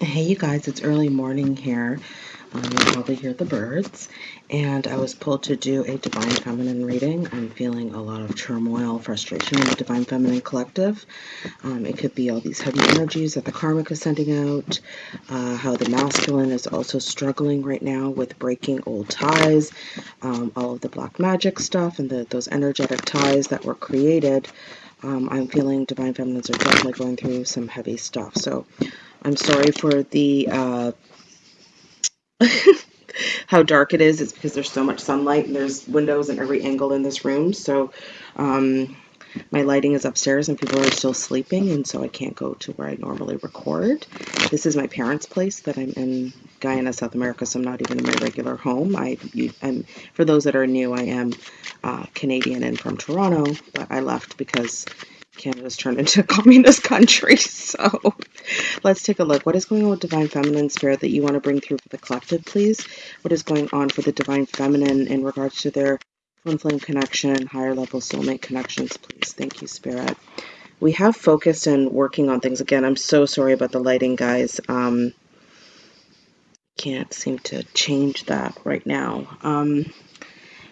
Hey, you guys, it's early morning here. Um, you probably hear the birds. And I was pulled to do a Divine Feminine reading. I'm feeling a lot of turmoil, frustration in the Divine Feminine collective. Um, it could be all these heavy energies that the karmic is sending out, uh, how the masculine is also struggling right now with breaking old ties, um, all of the black magic stuff, and the, those energetic ties that were created. Um, I'm feeling Divine Feminines are definitely going through some heavy stuff. So, I'm sorry for the uh, how dark it is. It's because there's so much sunlight and there's windows in every angle in this room. So um, my lighting is upstairs and people are still sleeping, and so I can't go to where I normally record. This is my parents' place that I'm in Guyana, South America, so I'm not even in my regular home. I, am for those that are new, I am uh, Canadian and from Toronto, but I left because Canada's turned into a communist country. So let's take a look. What is going on with Divine Feminine Spirit that you want to bring through for the collective, please? What is going on for the Divine Feminine in regards to their twin flame connection, higher level soulmate connections, please? Thank you, Spirit. We have focused and working on things. Again, I'm so sorry about the lighting, guys. Um, can't seem to change that right now. Um,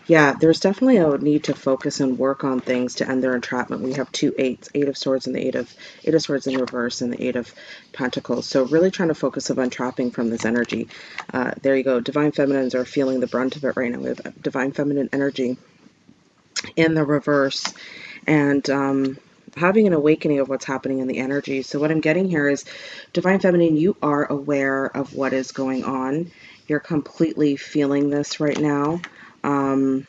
yeah, there's definitely a need to focus and work on things to end their entrapment. We have two eights, eight of swords and the eight of eight of swords in reverse and the eight of pentacles. So really trying to focus of untrapping from this energy. Uh, there you go. Divine feminines are feeling the brunt of it right now. We have divine feminine energy in the reverse and um, having an awakening of what's happening in the energy. So what I'm getting here is divine feminine, you are aware of what is going on. You're completely feeling this right now. Um,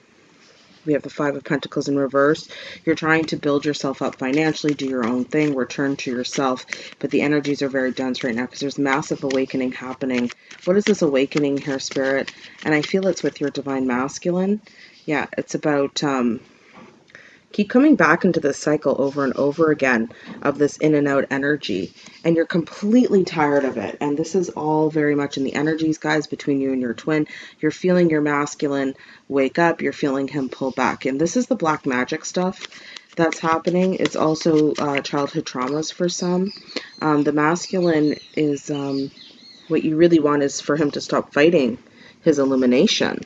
we have the Five of Pentacles in reverse. You're trying to build yourself up financially, do your own thing, return to yourself. But the energies are very dense right now because there's massive awakening happening. What is this awakening here, Spirit? And I feel it's with your Divine Masculine. Yeah, it's about um, keep coming back into this cycle over and over again of this in and out energy and you're completely tired of it. And this is all very much in the energies guys between you and your twin. You're feeling your masculine wake up. You're feeling him pull back. And this is the black magic stuff that's happening. It's also uh, childhood traumas for some. Um, the masculine is um, what you really want is for him to stop fighting his illumination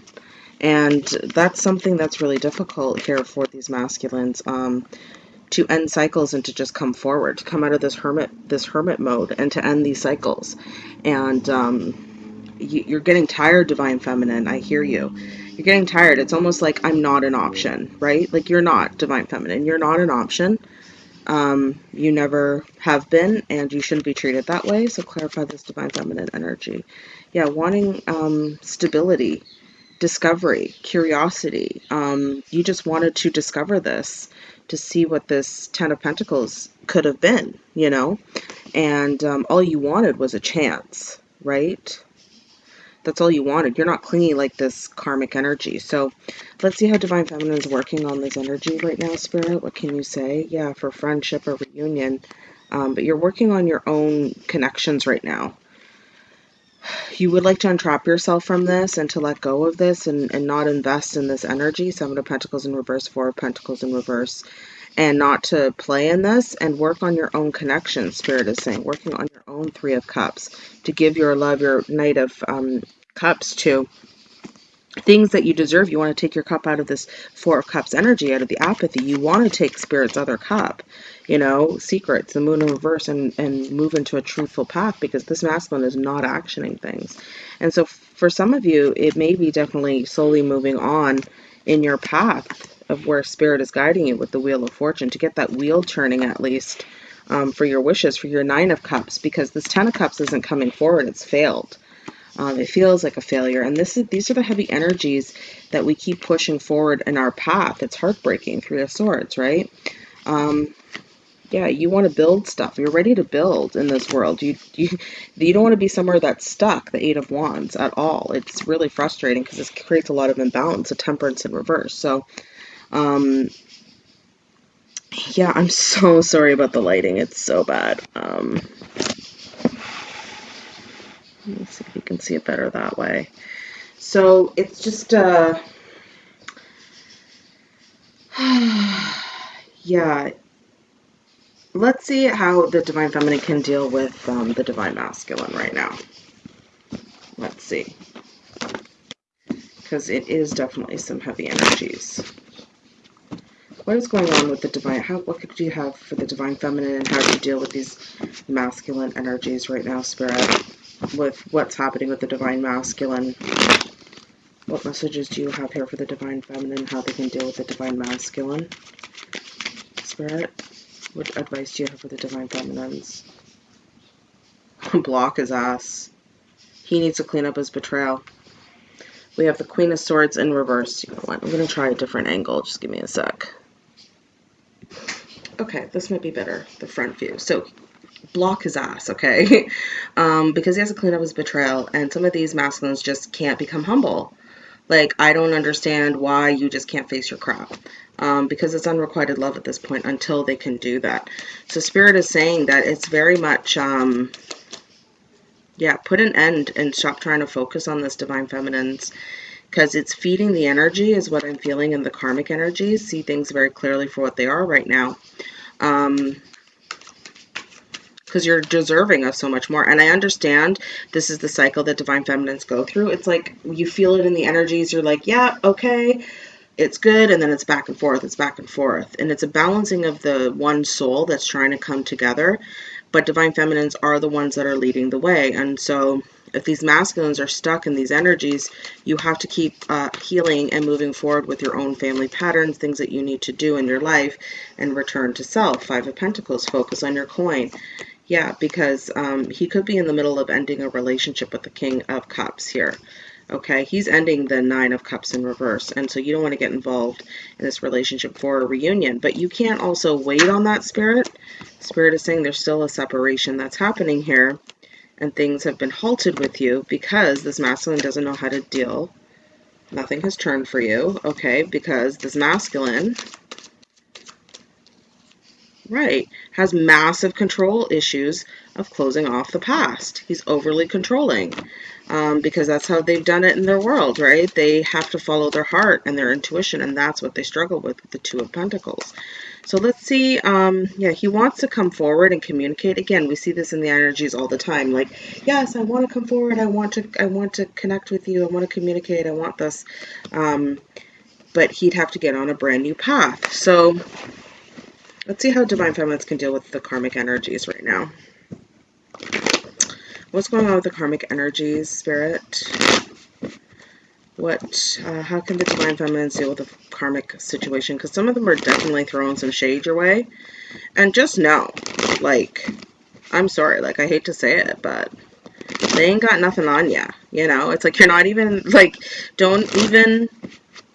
and that's something that's really difficult here for these masculines um, to end cycles and to just come forward, to come out of this hermit this hermit mode and to end these cycles. And um, you, are getting tired, divine feminine. I hear you. You're getting tired. It's almost like I'm not an option, right? Like you're not divine feminine. You're not an option. Um, you never have been, and you shouldn't be treated that way. So clarify this divine feminine energy. Yeah, wanting um, stability discovery, curiosity. Um, you just wanted to discover this, to see what this Ten of Pentacles could have been, you know? And um, all you wanted was a chance, right? That's all you wanted. You're not clinging like this karmic energy. So let's see how Divine Feminine is working on this energy right now, Spirit. What can you say? Yeah, for friendship or reunion. Um, but you're working on your own connections right now you would like to untrap yourself from this and to let go of this and, and not invest in this energy, Seven of Pentacles in reverse, Four of Pentacles in reverse, and not to play in this and work on your own connection, Spirit is saying, working on your own Three of Cups, to give your love, your Knight of um, Cups to things that you deserve. You want to take your cup out of this Four of Cups energy, out of the apathy. You want to take Spirit's other cup, you know, secrets, the moon in reverse, and, and move into a truthful path because this masculine is not actioning things. And so for some of you, it may be definitely slowly moving on in your path of where Spirit is guiding you with the Wheel of Fortune to get that wheel turning at least um, for your wishes, for your Nine of Cups, because this Ten of Cups isn't coming forward, it's failed. Um, it feels like a failure. And this is these are the heavy energies that we keep pushing forward in our path. It's heartbreaking, Three of Swords, right? Um, yeah, you want to build stuff. You're ready to build in this world. You you you don't want to be somewhere that's stuck. The Eight of Wands at all. It's really frustrating because it creates a lot of imbalance, a temperance in reverse. So, um, yeah, I'm so sorry about the lighting. It's so bad. Um, Let's see if you can see it better that way. So it's just, uh, yeah, let's see how the divine feminine can deal with um, the divine masculine right now. Let's see. Because it is definitely some heavy energies. What is going on with the divine? How what could you have for the divine feminine, and how do you deal with these masculine energies right now, spirit? With what's happening with the divine masculine? What messages do you have here for the divine feminine? How they can deal with the divine masculine? Spirit, what advice do you have for the divine feminines? Block his ass. He needs to clean up his betrayal. We have the Queen of Swords in reverse. You know what? I'm going to try a different angle. Just give me a sec. Okay, this might be better, the front view. So block his ass, okay? um, because he has to clean up his betrayal, and some of these masculines just can't become humble. Like, I don't understand why you just can't face your crap. Um, because it's unrequited love at this point until they can do that. So Spirit is saying that it's very much, um, yeah, put an end and stop trying to focus on this Divine Feminines because it's feeding the energy is what I'm feeling in the karmic energies. See things very clearly for what they are right now. Um, because you're deserving of so much more. And I understand this is the cycle that divine feminines go through. It's like you feel it in the energies. You're like, yeah, okay, it's good. And then it's back and forth. It's back and forth. And it's a balancing of the one soul that's trying to come together. But divine feminines are the ones that are leading the way. And so if these masculines are stuck in these energies, you have to keep uh, healing and moving forward with your own family patterns, things that you need to do in your life, and return to self. Five of Pentacles, focus on your coin. Yeah, because um, he could be in the middle of ending a relationship with the King of Cups here. Okay, he's ending the Nine of Cups in reverse, and so you don't want to get involved in this relationship for a reunion. But you can't also wait on that spirit. Spirit is saying there's still a separation that's happening here and things have been halted with you because this masculine doesn't know how to deal. Nothing has turned for you, okay, because this masculine, right, has massive control issues of closing off the past. He's overly controlling um, because that's how they've done it in their world, right? They have to follow their heart and their intuition, and that's what they struggle with with the Two of Pentacles. So let's see, um, yeah, he wants to come forward and communicate. Again, we see this in the energies all the time. Like, yes, I want to come forward. I want to, I want to connect with you. I want to communicate. I want this. Um, but he'd have to get on a brand new path. So let's see how Divine Feminines can deal with the karmic energies right now. What's going on with the karmic energies, Spirit? what, uh, how can the Divine Feminines deal with a karmic situation? Because some of them are definitely throwing some shade your way. And just know, like, I'm sorry, like, I hate to say it, but they ain't got nothing on ya. You know, it's like you're not even, like, don't even,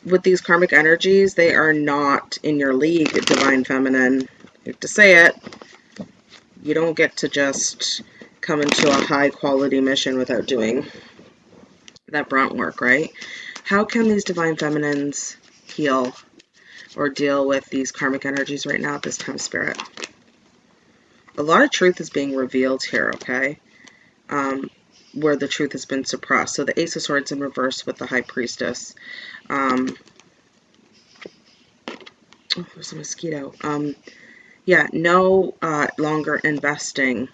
with these karmic energies, they are not in your league, Divine Feminine. I hate to say it. You don't get to just come into a high quality mission without doing that brunt work, right? How can these divine feminines heal or deal with these karmic energies right now at this time, Spirit? A lot of truth is being revealed here, okay? Um, where the truth has been suppressed. So the Ace of Swords in reverse with the High Priestess. Um, oh, there's a mosquito. Um, yeah, no uh, longer investing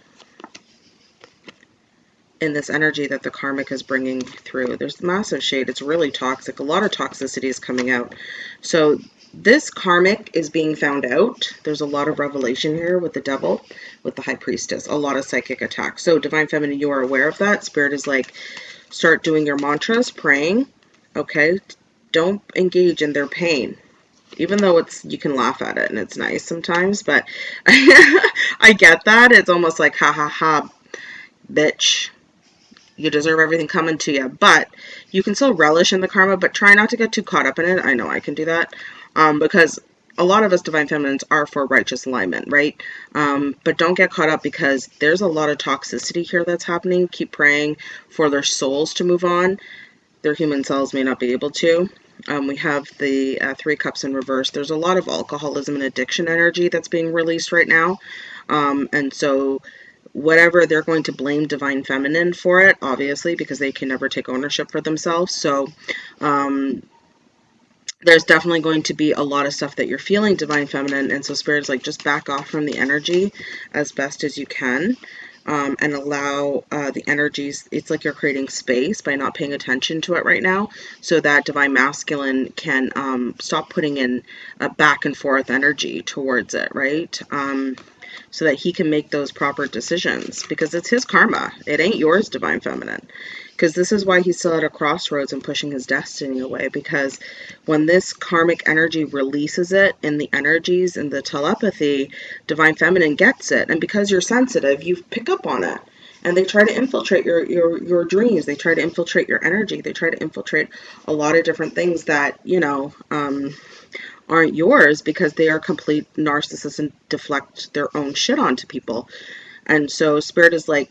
in this energy that the karmic is bringing through. There's massive shade. It's really toxic. A lot of toxicity is coming out. So this karmic is being found out. There's a lot of revelation here with the devil, with the high priestess, a lot of psychic attacks. So divine feminine, you are aware of that. Spirit is like, start doing your mantras, praying. Okay. Don't engage in their pain even though it's you can laugh at it and it's nice sometimes but I get that it's almost like ha ha ha bitch you deserve everything coming to you. But you can still relish in the karma, but try not to get too caught up in it. I know I can do that um, because a lot of us divine feminines are for righteous alignment, right? Um, but don't get caught up because there's a lot of toxicity here that's happening. Keep praying for their souls to move on. Their human cells may not be able to. Um, we have the uh, three cups in reverse. There's a lot of alcoholism and addiction energy that's being released right now. Um, and so whatever they're going to blame divine feminine for it obviously because they can never take ownership for themselves so um there's definitely going to be a lot of stuff that you're feeling divine feminine and so spirit's like just back off from the energy as best as you can um, and allow uh, the energies it's like you're creating space by not paying attention to it right now so that divine masculine can um, stop putting in a back and forth energy towards it right? Um, so that he can make those proper decisions because it's his karma. It ain't yours divine feminine because this is why he's still at a crossroads and pushing his destiny away because when this karmic energy releases it in the energies and the telepathy divine feminine gets it. And because you're sensitive you pick up on it. And they try to infiltrate your your your dreams. They try to infiltrate your energy. They try to infiltrate a lot of different things that you know um, aren't yours because they are complete narcissists and deflect their own shit onto people. And so spirit is like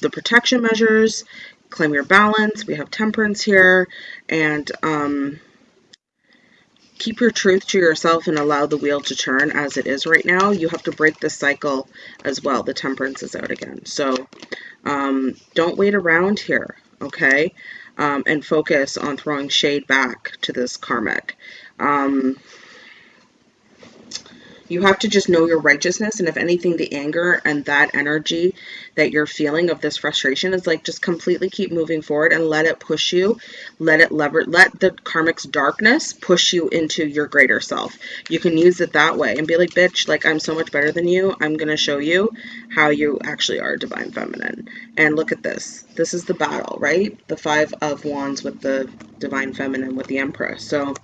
the protection measures, claim your balance. We have temperance here, and um, keep your truth to yourself and allow the wheel to turn as it is right now. You have to break this cycle as well. The temperance is out again. So um, don't wait around here, okay? Um, and focus on throwing shade back to this karmic. Um, you have to just know your righteousness. And if anything, the anger and that energy that you're feeling of this frustration is like just completely keep moving forward and let it push you. Let it lever, let the karmic's darkness push you into your greater self. You can use it that way and be like, bitch, like I'm so much better than you. I'm going to show you how you actually are divine feminine. And look at this. This is the battle, right? The five of wands with the divine feminine with the empress. So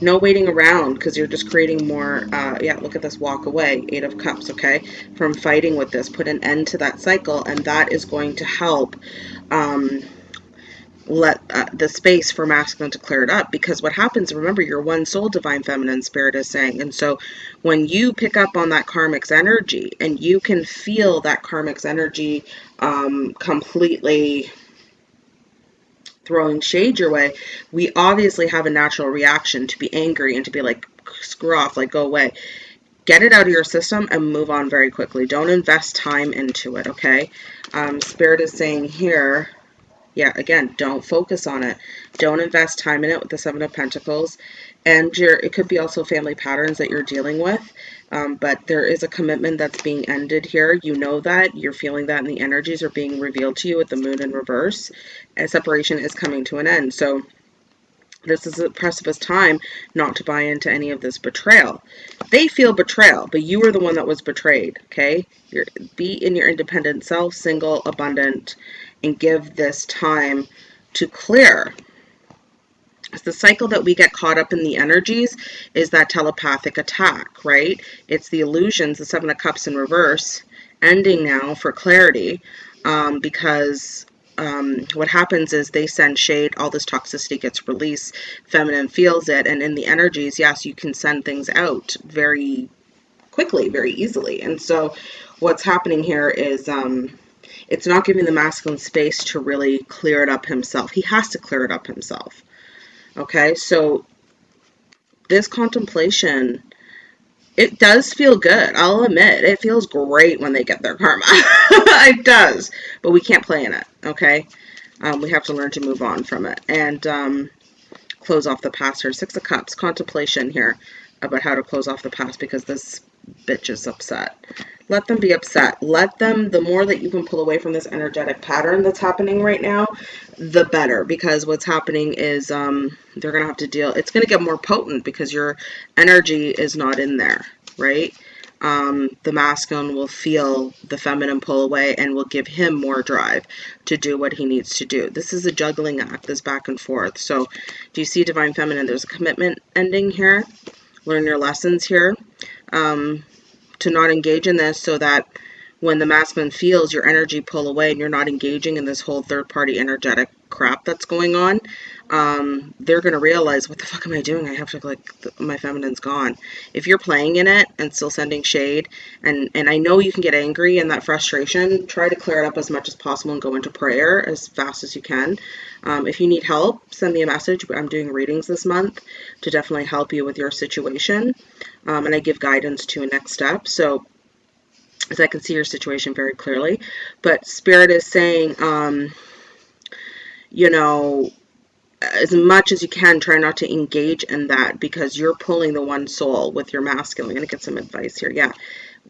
no waiting around because you're just creating more, uh, yeah, look at this walk away, eight of cups, okay, from fighting with this. Put an end to that cycle and that is going to help um, let uh, the space for masculine to clear it up because what happens remember you're one soul divine feminine spirit is saying and so when you pick up on that karmic's energy and you can feel that karmic's energy um, completely throwing shade your way, we obviously have a natural reaction to be angry and to be like, screw off, like, go away. Get it out of your system and move on very quickly. Don't invest time into it, okay? Um, Spirit is saying here, yeah, again, don't focus on it. Don't invest time in it with the Seven of Pentacles. And your, it could be also family patterns that you're dealing with. Um, but there is a commitment that's being ended here. You know that. You're feeling that, and the energies are being revealed to you with the moon in reverse. And separation is coming to an end. So this is a precipice time not to buy into any of this betrayal. They feel betrayal, but you were the one that was betrayed, okay? You're, be in your independent self, single, abundant, and give this time to clear It's the cycle that we get caught up in the energies is that telepathic attack, right? It's the illusions, the Seven of Cups in reverse, ending now for clarity um, because um, what happens is they send shade, all this toxicity gets released, feminine feels it, and in the energies, yes, you can send things out very quickly, very easily. And so what's happening here is um, it's not giving the masculine space to really clear it up himself. He has to clear it up himself. Okay, so this contemplation, it does feel good. I'll admit, it feels great when they get their karma. it does, but we can't play in it, okay? Um, we have to learn to move on from it and um, close off the past here. Six of Cups, contemplation here about how to close off the past because this bitch is upset. Let them be upset. Let them, the more that you can pull away from this energetic pattern that's happening right now, the better. Because what's happening is um, they're going to have to deal, it's going to get more potent because your energy is not in there, right? Um, the masculine will feel the feminine pull away and will give him more drive to do what he needs to do. This is a juggling act, this back and forth. So do you see divine feminine? There's a commitment ending here. Learn your lessons here. Um, to not engage in this so that when the masculine feels your energy pull away and you're not engaging in this whole third party energetic crap that's going on, um, they're going to realize, what the fuck am I doing? I have to, like, my feminine's gone. If you're playing in it and still sending shade, and, and I know you can get angry and that frustration, try to clear it up as much as possible and go into prayer as fast as you can. Um, if you need help, send me a message. I'm doing readings this month to definitely help you with your situation. Um, and I give guidance to a next step. So as I can see your situation very clearly. But Spirit is saying, um, you know, as much as you can, try not to engage in that because you're pulling the one soul with your masculine. I'm going to get some advice here. Yeah,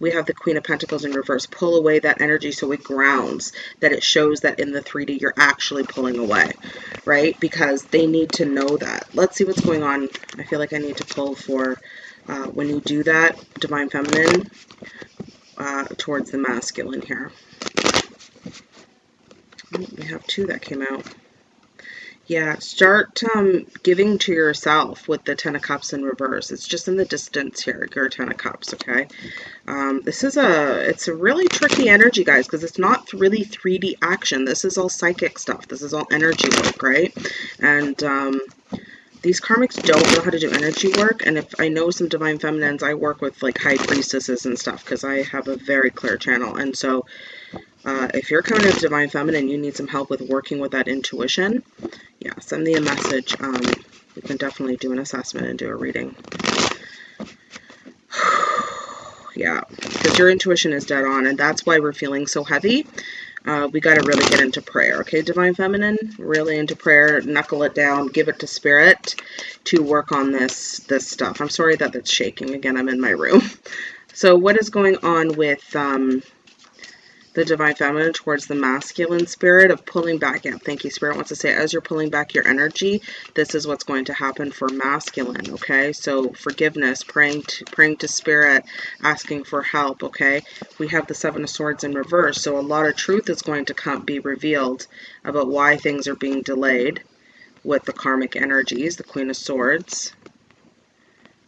we have the Queen of Pentacles in reverse. Pull away that energy so it grounds, that it shows that in the 3D you're actually pulling away, right? Because they need to know that. Let's see what's going on. I feel like I need to pull for uh, when you do that, Divine Feminine, uh, towards the masculine here. Oh, we have two that came out. Yeah, start um, giving to yourself with the Ten of Cups in reverse. It's just in the distance here, your Ten of Cups, okay? Um, this is a, it's a really tricky energy, guys, because it's not really 3D action. This is all psychic stuff. This is all energy work, right? And um, these karmics don't know how to do energy work. And if I know some Divine Feminines, I work with like High Priestesses and stuff because I have a very clear channel. And so uh, if you're coming to Divine Feminine, you need some help with working with that intuition, yeah, send me a message. Um, we can definitely do an assessment and do a reading. yeah, because your intuition is dead on, and that's why we're feeling so heavy. Uh, we got to really get into prayer, okay, Divine Feminine? Really into prayer, knuckle it down, give it to Spirit to work on this, this stuff. I'm sorry that it's shaking. Again, I'm in my room. So what is going on with... Um, the divine feminine towards the masculine spirit of pulling back. Yeah, thank you. Spirit wants to say, as you're pulling back your energy, this is what's going to happen for masculine. Okay, so forgiveness, praying to praying to spirit, asking for help. Okay, we have the seven of swords in reverse, so a lot of truth is going to come be revealed about why things are being delayed with the karmic energies, the queen of swords.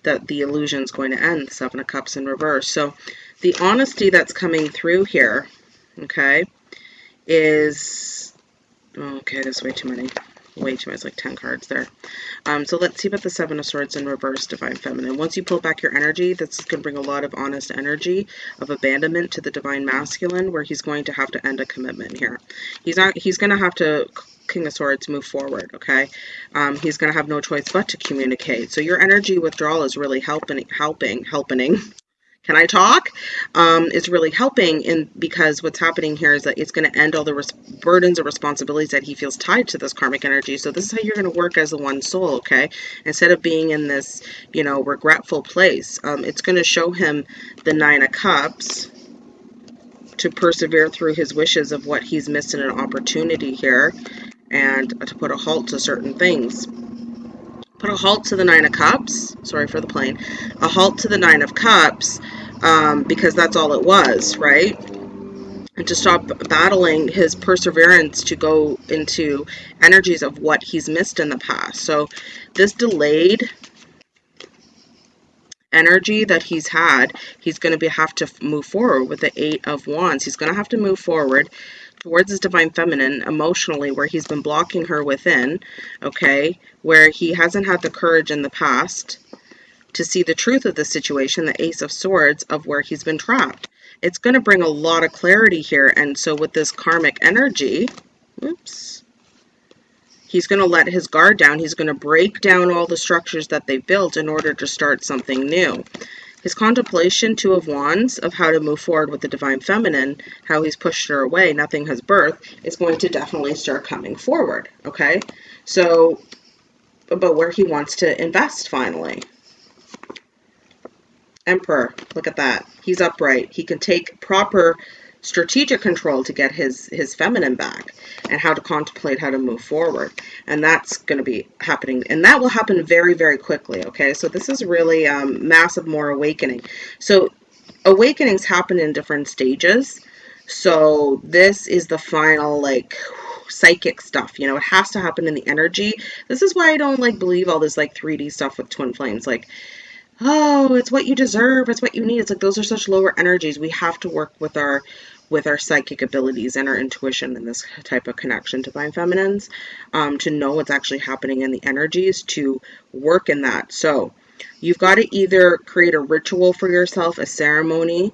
That the illusion is going to end, seven of cups in reverse. So the honesty that's coming through here okay, is, okay, there's way too many, way too it's like 10 cards there. Um, so let's see about the Seven of Swords in reverse, Divine Feminine. Once you pull back your energy, that's going to bring a lot of honest energy of abandonment to the Divine Masculine, where he's going to have to end a commitment here. He's not, he's going to have to King of Swords move forward, okay? Um, he's going to have no choice but to communicate. So your energy withdrawal is really helping, helping, helping, can I talk? Um, is really helping in because what's happening here is that it's going to end all the burdens or responsibilities that he feels tied to this karmic energy. So this is how you're going to work as the one soul, okay? Instead of being in this, you know, regretful place, um, it's going to show him the Nine of Cups to persevere through his wishes of what he's missed in an opportunity here and to put a halt to certain things put a halt to the Nine of Cups. Sorry for the plane. A halt to the Nine of Cups um, because that's all it was, right? And to stop battling his perseverance to go into energies of what he's missed in the past. So this delayed energy that he's had, he's going to be, have to move forward with the Eight of Wands. He's going to have to move forward towards his divine feminine emotionally where he's been blocking her within, okay, where he hasn't had the courage in the past to see the truth of the situation, the Ace of Swords, of where he's been trapped. It's going to bring a lot of clarity here. And so with this karmic energy, oops, he's going to let his guard down. He's going to break down all the structures that they built in order to start something new. His contemplation, Two of Wands, of how to move forward with the Divine Feminine, how he's pushed her away, nothing has birth, is going to definitely start coming forward, okay? So, about where he wants to invest finally. Emperor, look at that. He's upright. He can take proper strategic control to get his his feminine back and how to contemplate how to move forward. And that's going to be happening and that will happen very very quickly okay? So this is really um, massive more awakening. So awakenings happen in different stages. So this is the final like psychic stuff you know it has to happen in the energy. This is why i don't like believe all this like 3d stuff with twin flames like oh, it's what you deserve, it's what you need. It's like those are such lower energies. We have to work with our with our psychic abilities and our intuition and this type of connection to divine feminines um, to know what's actually happening in the energies to work in that. So you've got to either create a ritual for yourself, a ceremony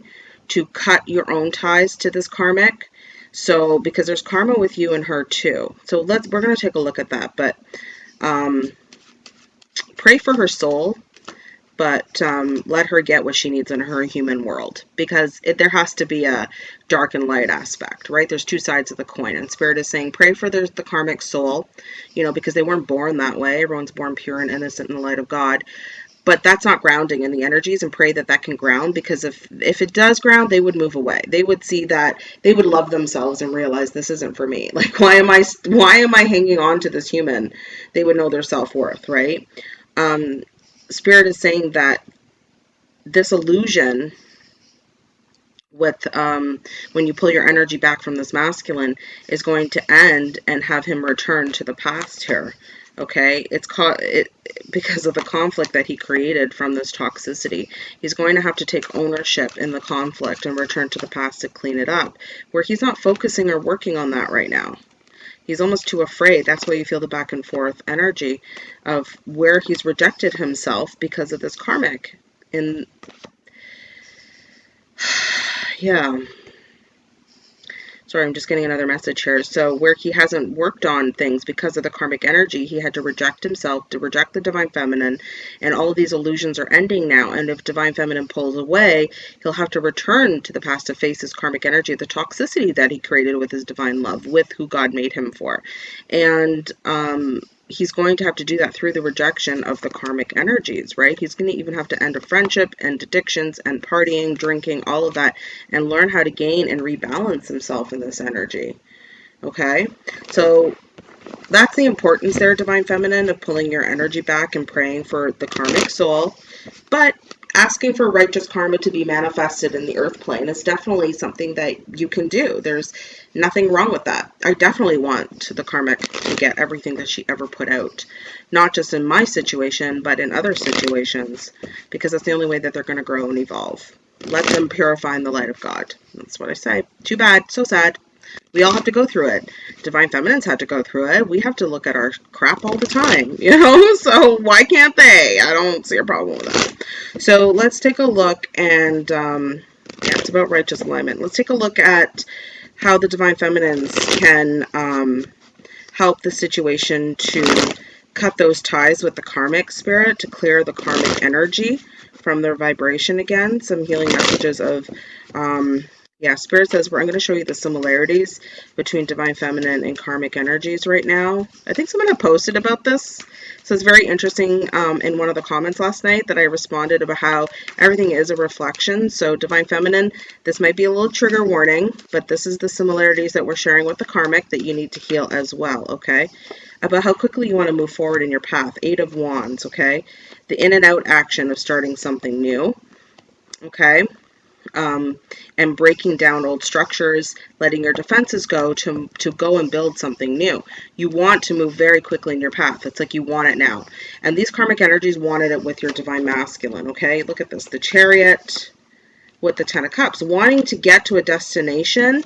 to cut your own ties to this karmic. So because there's karma with you and her too. So let's we're going to take a look at that. But um, pray for her soul but um, let her get what she needs in her human world because it, there has to be a dark and light aspect, right? There's two sides of the coin, and Spirit is saying, pray for the, the karmic soul, you know, because they weren't born that way. Everyone's born pure and innocent in the light of God. But that's not grounding in the energies and pray that that can ground because if if it does ground they would move away. They would see that they would love themselves and realize this isn't for me. Like why am i why am i hanging on to this human? They would know their self-worth right? Um spirit is saying that this illusion with um, when you pull your energy back from this masculine is going to end and have him return to the past here okay? It's caught it because of the conflict that he created from this toxicity. He's going to have to take ownership in the conflict and return to the past to clean it up where he's not focusing or working on that right now he's almost too afraid. That's why you feel the back and forth energy of where he's rejected himself because of this karmic. And yeah Sorry, I'm just getting another message here. So where he hasn't worked on things because of the karmic energy, he had to reject himself, to reject the divine feminine, and all of these illusions are ending now. And if divine feminine pulls away, he'll have to return to the past to face his karmic energy, the toxicity that he created with his divine love, with who God made him for. And um, he's going to have to do that through the rejection of the karmic energies, right? He's going to even have to end a friendship, end addictions, and partying, drinking, all of that, and learn how to gain and rebalance himself in this energy. Okay? So that's the importance there, Divine Feminine, of pulling your energy back and praying for the karmic soul. But asking for righteous karma to be manifested in the earth plane is definitely something that you can do. There's nothing wrong with that. I definitely want the karmic to get everything that she ever put out, not just in my situation, but in other situations, because that's the only way that they're going to grow and evolve. Let them purify in the light of God. That's what I say. Too bad. So sad. We all have to go through it. Divine Feminines had to go through it. We have to look at our crap all the time, you know? So why can't they? I don't see a problem with that. So let's take a look and, um, yeah, it's about righteous alignment. Let's take a look at how the Divine Feminines can um, help the situation to cut those ties with the karmic spirit, to clear the karmic energy from their vibration again. Some healing messages of um, yeah, Spirit says, I'm going to show you the similarities between Divine Feminine and Karmic energies right now. I think someone had posted about this. So it's very interesting um, in one of the comments last night that I responded about how everything is a reflection. So Divine Feminine, this might be a little trigger warning, but this is the similarities that we're sharing with the Karmic that you need to heal as well, okay? About how quickly you want to move forward in your path. Eight of Wands, okay? The in and out action of starting something new, okay? Um, and breaking down old structures, letting your defenses go to, to go and build something new. You want to move very quickly in your path. It's like you want it now. And these karmic energies wanted it with your divine masculine, okay? Look at this. The chariot with the ten of cups. Wanting to get to a destination,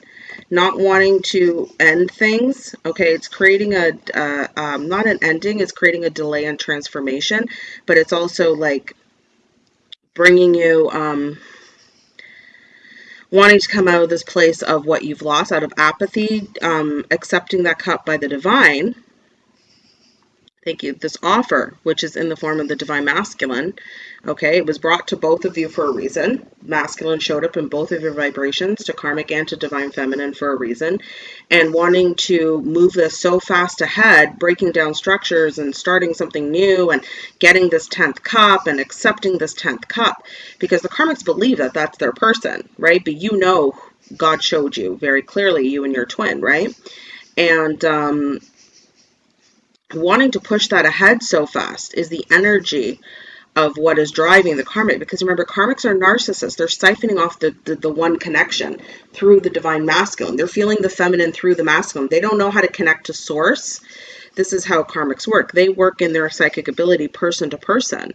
not wanting to end things, okay? It's creating a, uh, um, not an ending, it's creating a delay in transformation, but it's also like bringing you... Um, wanting to come out of this place of what you've lost, out of apathy, um, accepting that cup by the divine, thank you, this offer, which is in the form of the divine masculine. Okay, it was brought to both of you for a reason. Masculine showed up in both of your vibrations, to karmic and to divine feminine for a reason. And wanting to move this so fast ahead, breaking down structures and starting something new and getting this 10th cup and accepting this 10th cup. Because the karmics believe that that's their person, right? But you know God showed you very clearly, you and your twin, right? And um, wanting to push that ahead so fast is the energy of what is driving the karmic because remember karmics are narcissists. They're siphoning off the, the, the one connection through the divine masculine. They're feeling the feminine through the masculine. They don't know how to connect to source. This is how karmics work. They work in their psychic ability person to person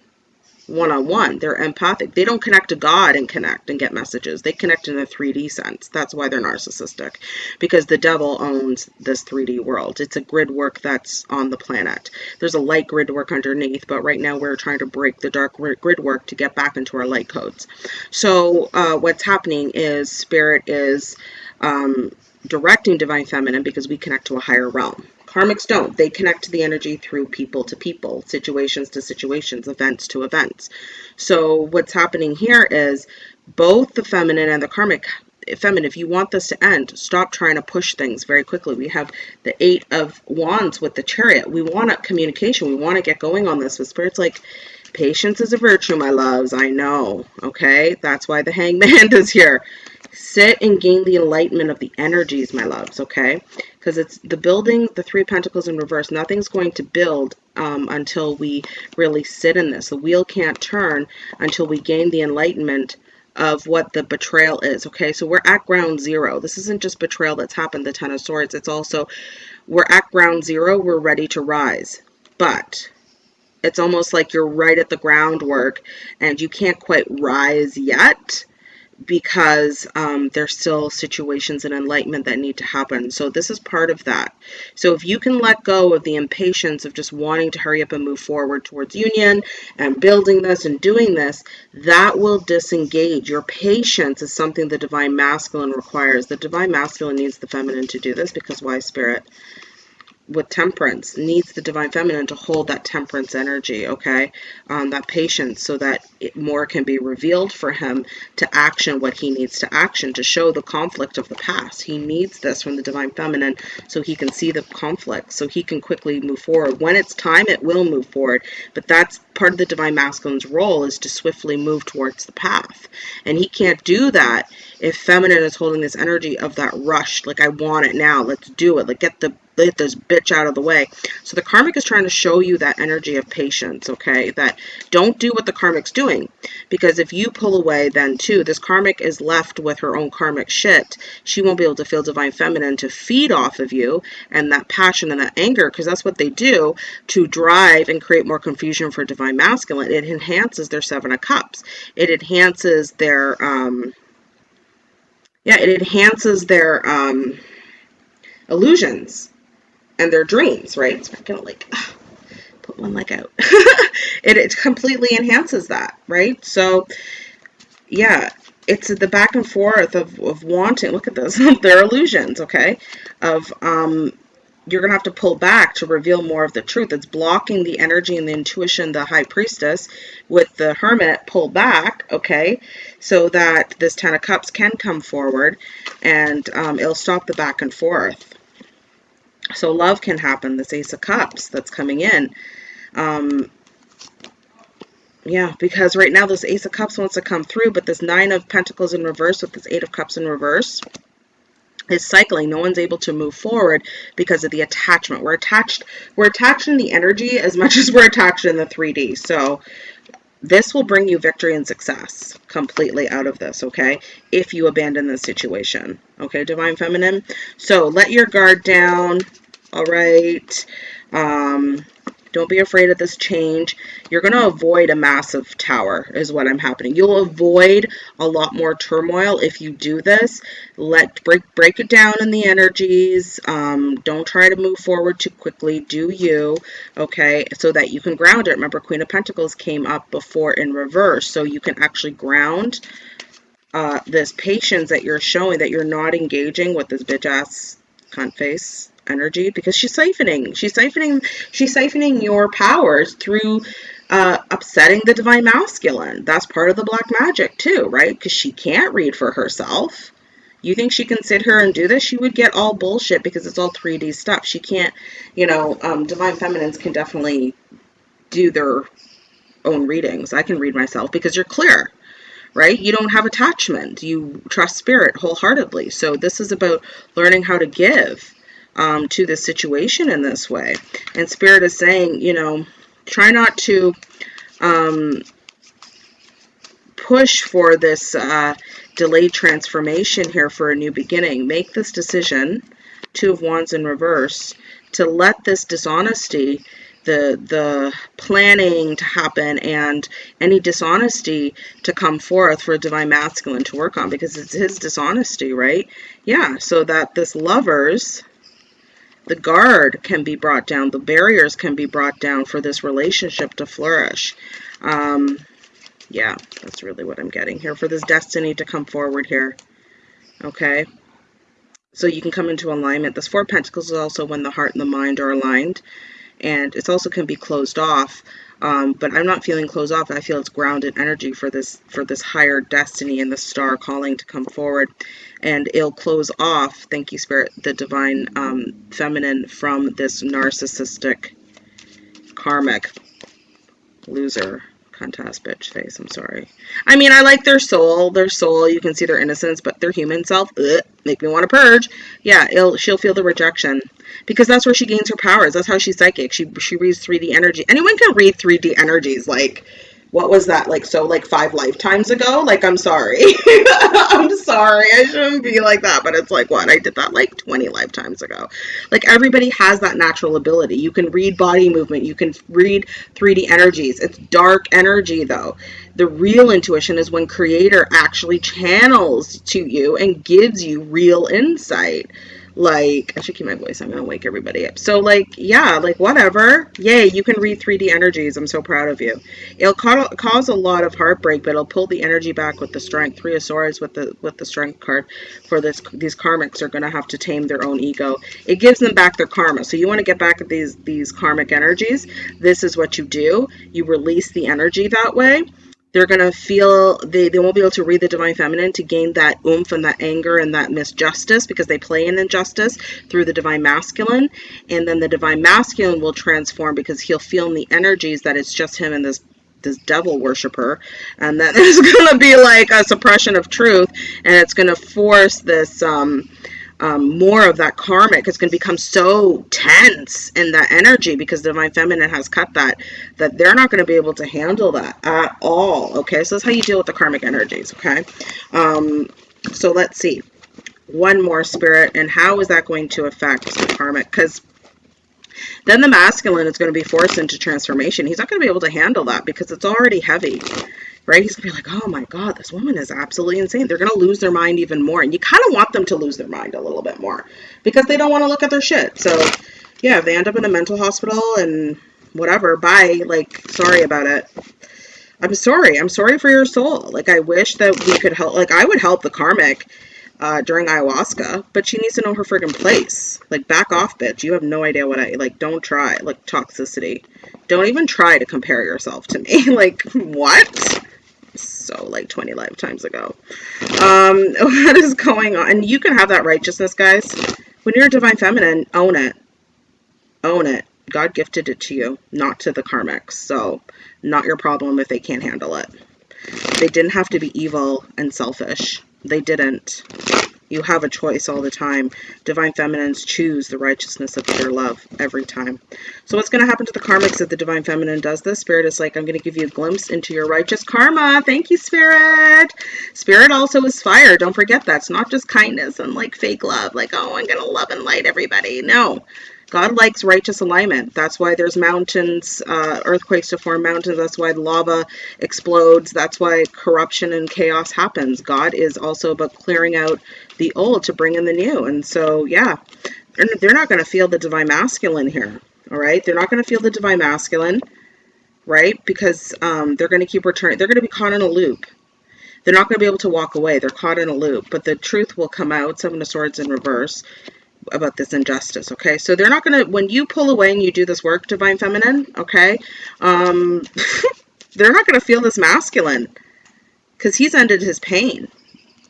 one-on-one. They're empathic. They don't connect to God and connect and get messages. They connect in a 3D sense. That's why they're narcissistic. Because the devil owns this 3D world. It's a grid work that's on the planet. There's a light grid work underneath, but right now we're trying to break the dark grid work to get back into our light codes. So uh, what's happening is Spirit is um, directing divine feminine because we connect to a higher realm. Karmics don't. They connect to the energy through people to people, situations to situations, events to events. So what's happening here is both the feminine and the karmic feminine, if you want this to end, stop trying to push things very quickly. We have the eight of wands with the chariot. We want a communication. We want to get going on this. But spirit's like, patience is a virtue, my loves. I know. Okay. That's why the hangman is here. Sit and gain the enlightenment of the energies, my loves. Okay. Because it's the building, the three pentacles in reverse. Nothing's going to build um, until we really sit in this. The wheel can't turn until we gain the enlightenment of what the betrayal is. Okay, so we're at ground zero. This isn't just betrayal that's happened, the Ten of Swords. It's also we're at ground zero, we're ready to rise. But it's almost like you're right at the groundwork and you can't quite rise yet because um, there's still situations and enlightenment that need to happen. So this is part of that. So if you can let go of the impatience of just wanting to hurry up and move forward towards union and building this and doing this, that will disengage. Your patience is something the divine masculine requires. The divine masculine needs the feminine to do this because why spirit? With temperance needs the divine feminine to hold that temperance energy okay? Um, that patience so that it, more can be revealed for him to action what he needs to action to show the conflict of the past. He needs this from the divine feminine so he can see the conflict so he can quickly move forward. When it's time it will move forward but that's part of the divine masculine's role is to swiftly move towards the path. And he can't do that if feminine is holding this energy of that rush like i want it now let's do it like get the get this bitch out of the way. So the karmic is trying to show you that energy of patience, okay? That don't do what the karmic's doing. Because if you pull away, then too, this karmic is left with her own karmic shit. She won't be able to feel divine feminine to feed off of you and that passion and that anger, because that's what they do to drive and create more confusion for divine masculine. It enhances their seven of cups. It enhances their, um, yeah, it enhances their, um, illusions and their dreams, right? So I'm gonna like ugh, put one leg out. it, it completely enhances that, right? So yeah, it's the back and forth of, of wanting, look at this, they're illusions, okay? Of um, you're going to have to pull back to reveal more of the truth. It's blocking the energy and the intuition, the high priestess, with the hermit pull back, okay, so that this Ten of Cups can come forward and um, it'll stop the back and forth. So love can happen, this Ace of Cups that's coming in. Um, yeah, because right now this Ace of Cups wants to come through, but this Nine of Pentacles in reverse with this Eight of Cups in reverse is cycling. No one's able to move forward because of the attachment. We're attached, we're attached in the energy as much as we're attached in the 3D. So this will bring you victory and success completely out of this, okay? If you abandon this situation, okay, Divine Feminine? So let your guard down, all right? Um, don't be afraid of this change. You're going to avoid a massive tower is what I'm happening. You'll avoid a lot more turmoil if you do this. Let break break it down in the energies. Um, don't try to move forward too quickly. Do you, okay, so that you can ground it. Remember, Queen of Pentacles came up before in reverse, so you can actually ground uh, this patience that you're showing, that you're not engaging with this bitch-ass cunt face energy because she's siphoning. She's siphoning. She's siphoning your powers through uh, upsetting the divine masculine. That's part of the black magic too, right? Because she can't read for herself. You think she can sit here and do this? She would get all bullshit because it's all 3D stuff. She can't, you know, um, divine feminines can definitely do their own readings. I can read myself because you're clear right? You don't have attachment. You trust spirit wholeheartedly. So this is about learning how to give um, to the situation in this way. And Spirit is saying, you know, try not to um, push for this uh, delayed transformation here for a new beginning. Make this decision, Two of Wands in reverse, to let this dishonesty the the planning to happen and any dishonesty to come forth for a divine masculine to work on because it's his dishonesty right yeah so that this lovers the guard can be brought down, the barriers can be brought down for this relationship to flourish. Um, yeah, that's really what I'm getting here for this destiny to come forward here. Okay. so you can come into alignment. This Four Pentacles is also when the heart and the mind are aligned. And it's also can be closed off. Um, but I'm not feeling closed off. I feel it's grounded energy for this for this higher destiny and the star calling to come forward. And it'll close off, thank you, Spirit, the divine um, feminine from this narcissistic karmic loser contest bitch face. I'm sorry. I mean, I like their soul. Their soul, you can see their innocence, but their human self, ugh, make me want to purge. Yeah, she'll feel the rejection because that's where she gains her powers. That's how she's psychic. She she reads 3D energy. Anyone can read 3D energies. Like what was that like so like five lifetimes ago? Like i'm sorry. I'm sorry. I shouldn't be like that but it's like what? I did that like 20 lifetimes ago. Like everybody has that natural ability. You can read body movement. You can read 3d energies. It's dark energy though. The real intuition is when creator actually channels to you and gives you real insight like, I should keep my voice. I'm to wake everybody up. So, like, yeah, like, whatever. Yay, you can read 3D energies. I'm so proud of you. It'll ca cause a lot of heartbreak, but it'll pull the energy back with the strength. Three of Swords with the with the strength card for this. These karmics are to have to tame their own ego. It gives them back their karma. So you want to get back at these these karmic energies. This is what you do. You release the energy that way they're going to feel they, they won't be able to read the divine feminine to gain that oomph and that anger and that misjustice because they play in injustice through the divine masculine. And then the divine masculine will transform because he'll feel in the energies that it's just him and this this devil worshiper. And then there's going to be like a suppression of truth and it's going to force this um um, more of that karmic. Is going to become so tense in that energy because the divine feminine has cut that that they're not going to be able to handle that at all okay? So that's how you deal with the karmic energies okay? Um, so let's see. One more spirit and how is that going to affect the karmic? Because then the masculine is going to be forced into transformation. He's not going to be able to handle that because it's already heavy right? He's gonna be like, oh my God, this woman is absolutely insane. They're gonna lose their mind even more. And you kind of want them to lose their mind a little bit more because they don't want to look at their shit. So yeah, if they end up in a mental hospital and whatever, bye. Like, sorry about it. I'm sorry. I'm sorry for your soul. Like, I wish that we could help. Like, I would help the karmic uh, during ayahuasca, but she needs to know her friggin' place. Like, back off, bitch. You have no idea what I like. Don't try. Like, toxicity. Don't even try to compare yourself to me. like, what? So like 20 lifetimes ago. Um, what is going on? And you can have that righteousness, guys. When you're a divine feminine, own it. Own it. God gifted it to you, not to the karmics. So, not your problem if they can't handle it. They didn't have to be evil and selfish. They didn't. You have a choice all the time. Divine Feminines choose the righteousness of their love every time. So what's going to happen to the karmics if the Divine Feminine does this? Spirit is like, I'm going to give you a glimpse into your righteous karma. Thank you, Spirit. Spirit also is fire. Don't forget that. It's not just kindness and like fake love. Like, oh, I'm going to love and light everybody. No. God likes righteous alignment. That's why there's mountains, uh, earthquakes to form mountains. That's why lava explodes. That's why corruption and chaos happens. God is also about clearing out the old to bring in the new. And so, yeah, they're not going to feel the divine masculine here. All right. They're not going to feel the divine masculine, right? Because um, they're going to keep returning. They're going to be caught in a loop. They're not going to be able to walk away. They're caught in a loop, but the truth will come out. Seven of Swords in reverse about this injustice, okay? So they're not going to, when you pull away and you do this work, Divine Feminine, okay, um, they're not going to feel this masculine because he's ended his pain,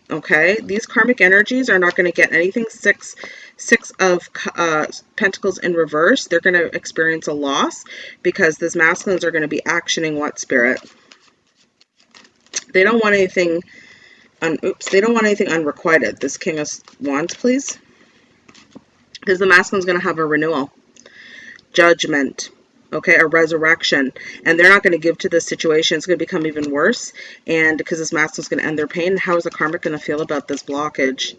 okay? These karmic energies are not going to get anything. Six, six of uh, pentacles in reverse, they're going to experience a loss because these masculines are going to be actioning what spirit? They don't want anything, un oops, they don't want anything unrequited. This King of Wands, please because the masculine's going to have a renewal, judgment, okay, a resurrection, and they're not going to give to this situation. It's going to become even worse, and because this masculine's going to end their pain, how is the karmic going to feel about this blockage?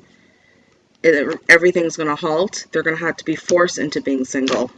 It, everything's going to halt. They're going to have to be forced into being single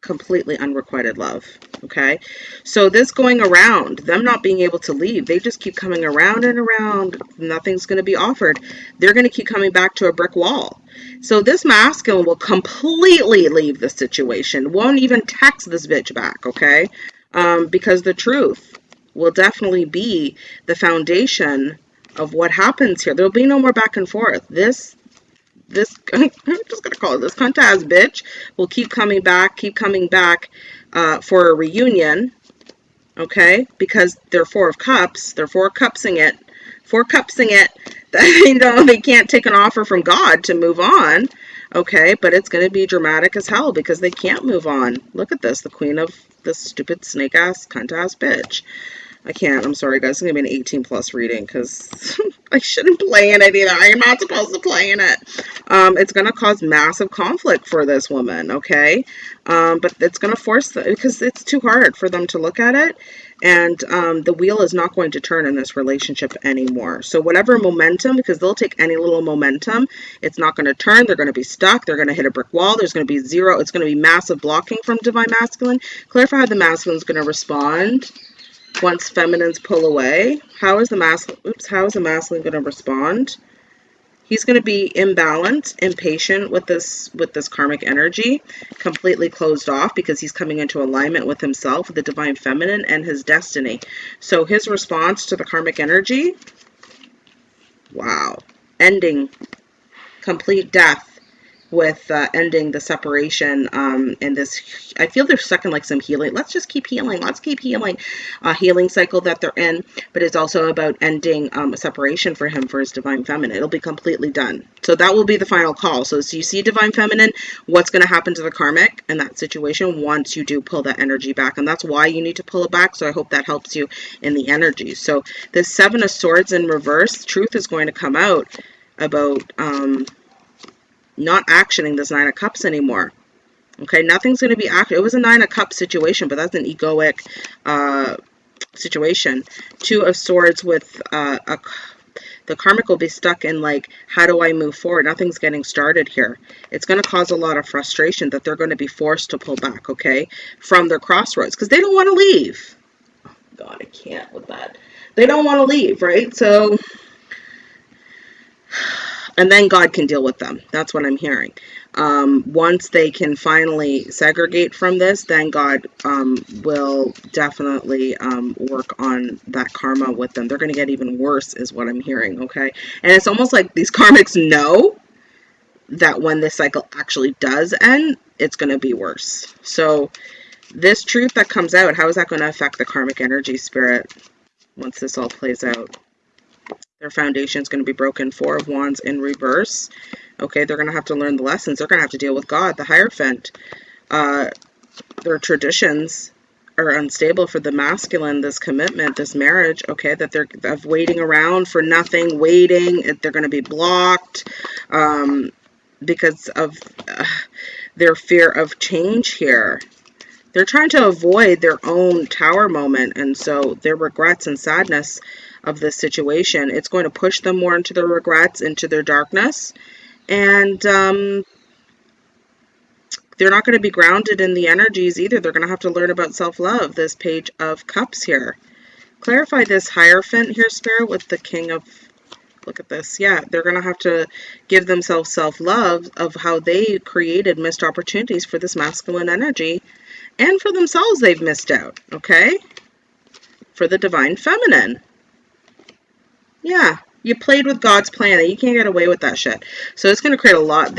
completely unrequited love okay? So this going around them not being able to leave they just keep coming around and around. Nothing's going to be offered. They're going to keep coming back to a brick wall. So this masculine will completely leave the situation won't even text this bitch back okay? Um, because the truth will definitely be the foundation of what happens here. There'll be no more back and forth. This this, I'm just going to call it this cunt ass bitch, will keep coming back, keep coming back uh, for a reunion, okay? Because they're four of cups, they're four cupsing it, four cupsing it, you know, they can't take an offer from God to move on, okay? But it's going to be dramatic as hell because they can't move on. Look at this, the queen of this stupid snake ass, cunt ass bitch. I can't. I'm sorry, guys. It's going to be an 18 plus reading because I shouldn't play in it either. I am not supposed to play in it. Um, it's going to cause massive conflict for this woman, okay? Um, but it's going to force them because it's too hard for them to look at it. And um, the wheel is not going to turn in this relationship anymore. So, whatever momentum, because they'll take any little momentum, it's not going to turn. They're going to be stuck. They're going to hit a brick wall. There's going to be zero. It's going to be massive blocking from Divine Masculine. Clarify how the masculine is going to respond once feminines pull away, how is the masculine, oops, how is the masculine going to respond? He's going to be imbalanced, impatient with this with this karmic energy, completely closed off because he's coming into alignment with himself, the divine feminine and his destiny. So his response to the karmic energy, wow, ending, complete death, with uh, ending the separation um, and this i feel they're stuck in like some healing let's just keep healing let's keep healing a uh, healing cycle that they're in but it's also about ending um, a separation for him for his divine feminine. It'll be completely done. So that will be the final call. So, so you see divine feminine what's going to happen to the karmic in that situation once you do pull that energy back? And that's why you need to pull it back so i hope that helps you in the energy. So the seven of swords in reverse truth is going to come out about um, not actioning this Nine of Cups anymore. Okay, nothing's going to be active. It was a Nine of Cups situation, but that's an egoic uh, situation. Two of Swords with uh, a, the karmic will be stuck in like, how do I move forward? Nothing's getting started here. It's going to cause a lot of frustration that they're going to be forced to pull back, okay, from their crossroads because they don't want to leave. God, I can't with that. They don't want to leave, right? So and then God can deal with them. That's what I'm hearing. Um, once they can finally segregate from this, then God um, will definitely um, work on that karma with them. They're going to get even worse, is what I'm hearing. Okay, and it's almost like these karmics know that when this cycle actually does end, it's going to be worse. So, this truth that comes out, how is that going to affect the karmic energy spirit once this all plays out? Their foundation is going to be broken. Four of Wands in reverse. Okay, they're going to have to learn the lessons. They're going to have to deal with God, the Hierophant. Uh, their traditions are unstable for the masculine, this commitment, this marriage, okay, that they're of waiting around for nothing, waiting, they're going to be blocked um, because of uh, their fear of change here. They're trying to avoid their own tower moment, and so their regrets and sadness of this situation. It's going to push them more into their regrets, into their darkness, and um, they're not going to be grounded in the energies either. They're going to have to learn about self-love, this page of cups here. Clarify this Hierophant here, Spirit, with the King of look at this. Yeah, they're going to have to give themselves self-love of how they created missed opportunities for this masculine energy and for themselves they've missed out, okay? For the divine feminine. Yeah, you played with God's plan. You can't get away with that shit. So it's going to create a lot.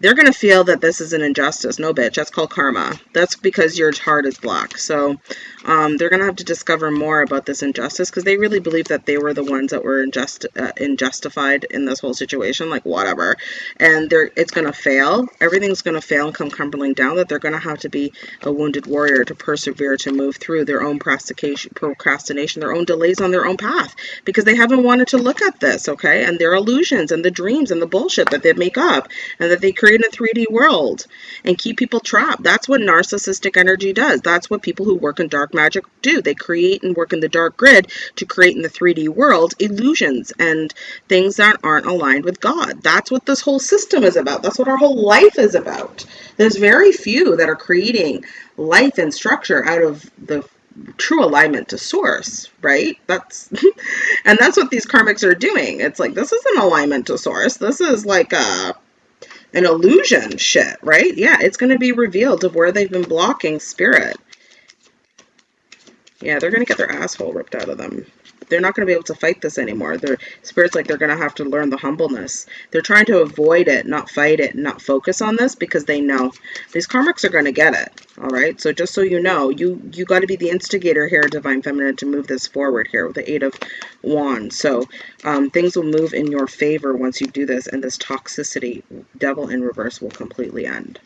they're going to feel that this is an injustice. No, bitch. That's called karma. That's because your heart is black. So um, they're going to have to discover more about this injustice because they really believe that they were the ones that were injust uh, injustified in this whole situation. Like, whatever. And they're it's going to fail. Everything's going to fail and come crumbling down. That they're going to have to be a wounded warrior to persevere, to move through their own procrastination, their own delays on their own path because they haven't wanted to look at this, okay? And their illusions and the dreams and the bullshit that they make up and that they create a 3D world and keep people trapped. That's what narcissistic energy does. That's what people who work in dark magic do. They create and work in the dark grid to create in the 3D world illusions and things that aren't aligned with God. That's what this whole system is about. That's what our whole life is about. There's very few that are creating life and structure out of the true alignment to source, right? That's and that's what these karmics are doing. It's like this is an alignment to source. This is like a an illusion shit, right? Yeah, it's going to be revealed of where they've been blocking spirit. Yeah, they're going to get their asshole ripped out of them. They're not going to be able to fight this anymore. Their spirit's like they're going to have to learn the humbleness. They're trying to avoid it, not fight it, not focus on this because they know these karmics are going to get it. All right. So just so you know, you you got to be the instigator here, Divine Feminine, to move this forward here with the Eight of Wands. So um, things will move in your favor once you do this, and this toxicity, Devil in reverse, will completely end.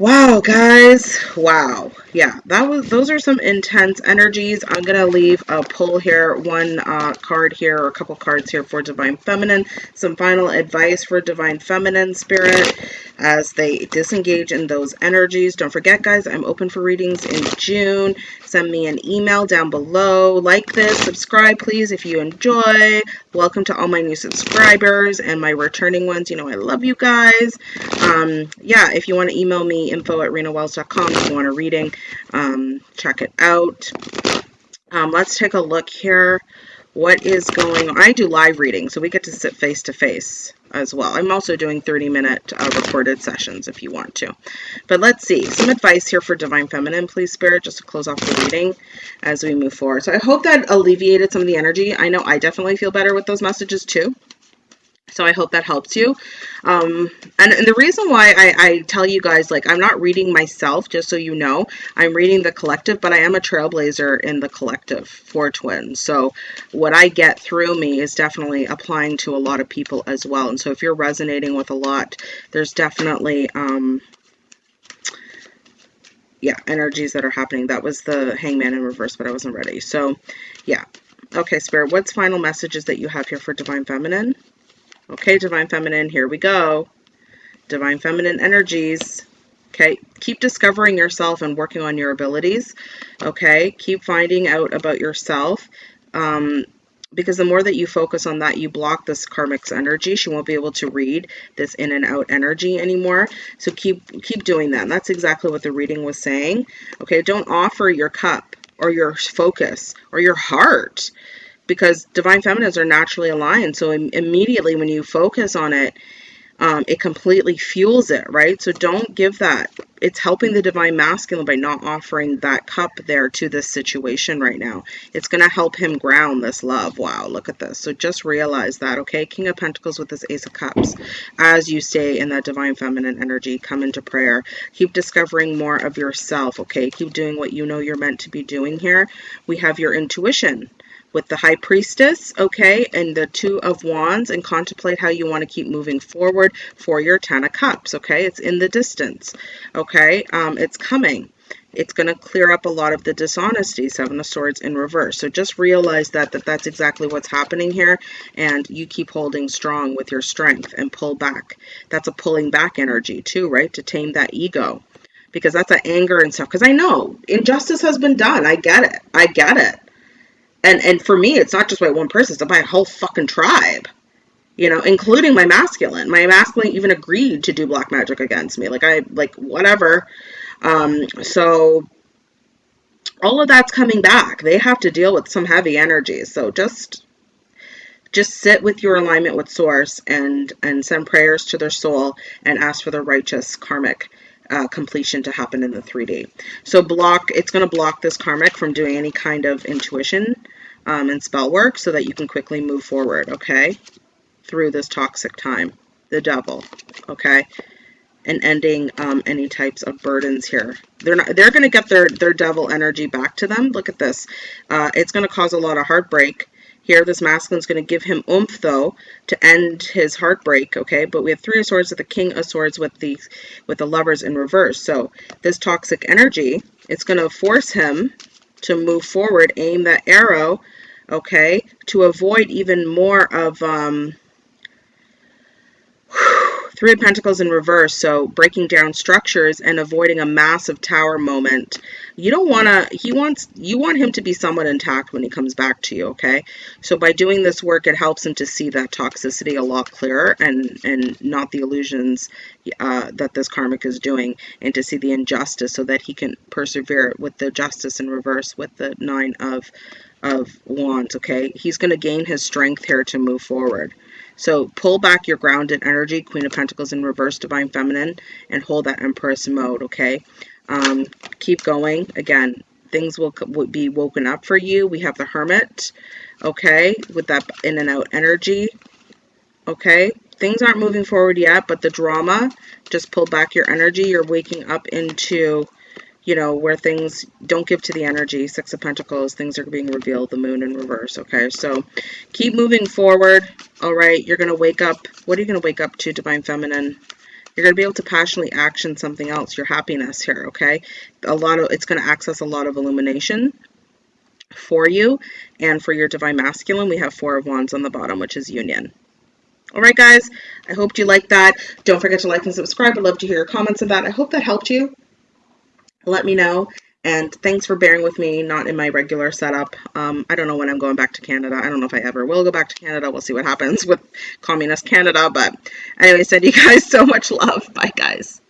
Wow, guys. Wow. Yeah, that was those are some intense energies. I'm going to leave a pull here, one uh, card here, or a couple cards here for Divine Feminine. Some final advice for Divine Feminine Spirit as they disengage in those energies. Don't forget, guys, I'm open for readings in June. Send me an email down below. Like this, subscribe, please, if you enjoy. Welcome to all my new subscribers and my returning ones. You know, I love you guys. Um, yeah, if you want to email me, info at renawells.com if you want a reading. Um, check it out. Um, let's take a look here. What is going on? I do live reading, so we get to sit face to face as well. I'm also doing 30 minute uh, recorded sessions if you want to. But let's see, some advice here for Divine Feminine, please, Spirit, just to close off the reading as we move forward. So I hope that alleviated some of the energy. I know I definitely feel better with those messages too. So I hope that helps you. Um, and, and, the reason why I, I, tell you guys, like, I'm not reading myself, just so you know, I'm reading the collective, but I am a trailblazer in the collective for twins. So what I get through me is definitely applying to a lot of people as well. And so if you're resonating with a lot, there's definitely, um, yeah, energies that are happening. That was the hangman in reverse, but I wasn't ready. So yeah. Okay, Spirit, what's final messages that you have here for Divine Feminine? Okay, Divine Feminine, here we go. Divine Feminine energies. Okay, keep discovering yourself and working on your abilities. Okay, keep finding out about yourself. Um, because the more that you focus on that, you block this karmic's energy. She won't be able to read this in and out energy anymore. So keep keep doing that. And that's exactly what the reading was saying. Okay, don't offer your cup or your focus or your heart because divine feminines are naturally aligned. So Im immediately when you focus on it, um, it completely fuels it, right? So don't give that. It's helping the divine masculine by not offering that cup there to this situation right now. It's going to help him ground this love. Wow, look at this. So just realize that, okay? King of Pentacles with this Ace of Cups. As you stay in that divine feminine energy, come into prayer. Keep discovering more of yourself, okay? Keep doing what you know you're meant to be doing here. We have your intuition with the High Priestess, okay, and the Two of Wands, and contemplate how you want to keep moving forward for your Ten of Cups, okay? It's in the distance, okay? Um, it's coming. It's going to clear up a lot of the dishonesty, Seven of Swords in reverse. So just realize that, that that's exactly what's happening here, and you keep holding strong with your strength and pull back. That's a pulling back energy too, right? To tame that ego because that's an anger and stuff. Because I know injustice has been done. I get it. I get it and and for me it's not just by one person it's by a whole fucking tribe you know including my masculine. My masculine even agreed to do black magic against me. Like i like whatever. Um so all of that's coming back. They have to deal with some heavy energies so just just sit with your alignment with source and and send prayers to their soul and ask for the righteous karmic uh, completion to happen in the 3D. So block, it's going to block this karmic from doing any kind of intuition um, and spell work so that you can quickly move forward, okay, through this toxic time. The devil, okay, and ending um, any types of burdens here. They're not. They're going to get their their devil energy back to them. Look at this. Uh, it's going to cause a lot of heartbreak here, this masculine is going to give him oomph, though, to end his heartbreak, okay? But we have three of swords with the king of swords with the, with the lovers in reverse. So this toxic energy, it's going to force him to move forward, aim that arrow, okay, to avoid even more of... Um, Three of Pentacles in reverse, so breaking down structures and avoiding a massive tower moment. You don't want to, he wants, you want him to be somewhat intact when he comes back to you, okay? So by doing this work, it helps him to see that toxicity a lot clearer and, and not the illusions uh, that this karmic is doing and to see the injustice so that he can persevere with the justice in reverse with the nine of, of wands, okay? He's going to gain his strength here to move forward. So pull back your grounded energy, Queen of Pentacles in reverse, Divine Feminine, and hold that Empress mode, okay? Um, keep going. Again, things will, will be woken up for you. We have the Hermit, okay, with that in and out energy, okay. Things aren't moving forward yet, but the drama just pull back your energy. You're waking up into you know, where things don't give to the energy, Six of Pentacles, things are being revealed, the moon in reverse, okay? So keep moving forward, all right? You're going to wake up. What are you going to wake up to, Divine Feminine? You're going to be able to passionately action something else, your happiness here, okay? A lot of, it's going to access a lot of illumination for you. And for your Divine Masculine, we have Four of Wands on the bottom, which is union. All right, guys, I hope you liked that. Don't forget to like and subscribe. I'd love to hear your comments on that. I hope that helped you let me know. And thanks for bearing with me, not in my regular setup. Um, I don't know when I'm going back to Canada. I don't know if I ever will go back to Canada. We'll see what happens with Communist Canada. But anyway, send you guys so much love. Bye, guys.